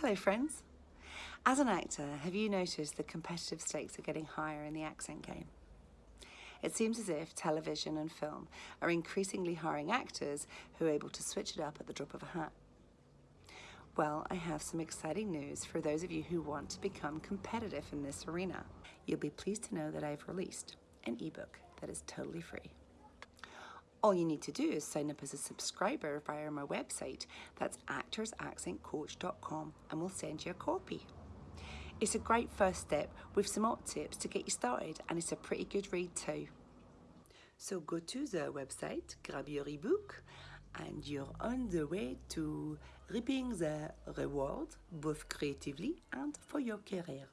Hello friends. As an actor, have you noticed the competitive stakes are getting higher in the accent game? It seems as if television and film are increasingly hiring actors who are able to switch it up at the drop of a hat. Well, I have some exciting news for those of you who want to become competitive in this arena. You'll be pleased to know that I've released an ebook that is totally free. All you need to do is sign up as a subscriber via my website, that's actorsaccentcoach.com, and we'll send you a copy. It's a great first step with some op tips to get you started, and it's a pretty good read too. So go to the website, grab your ebook, and you're on the way to reaping the reward, both creatively and for your career.